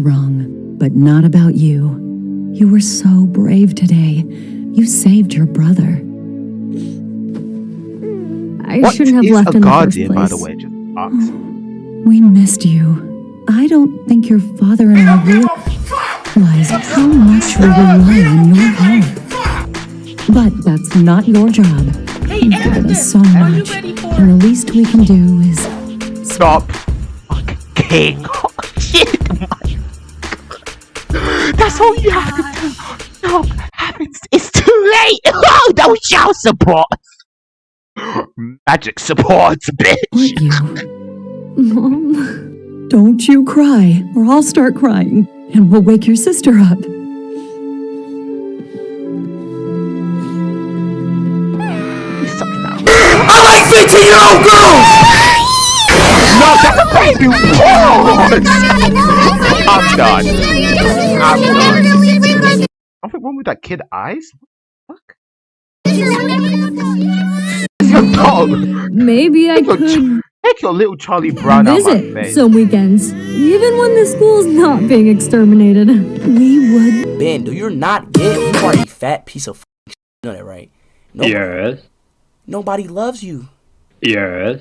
was wrong, but not about you. You were so brave today. You saved your brother. I What shouldn't have left a in the first guardian, place. by the way? Just ask. We missed you. I don't think your father and I realize how much we rely on your help. But that's not your job. You've given us so much. And the least we can do is Stop. Fucking king. That's all you have to do. No, happens. It's too late. Oh, no child support. Magic support, bitch. what you. Mom, Don't you cry, or I'll start crying, and we'll wake your sister up. I like 15 year old girls! No, that's a baby! Pause! I'm done. I'm done. Something wrong with that kid eyes? What the fuck? Your dog! maybe I Take your, could ch- take your little Charlie Brown out my visit face. some weekends, even when the school's not being exterminated. We would. Ben, do you not get you are a fat piece of f- You know that, right? No, Yes. Nobody loves you. Yes.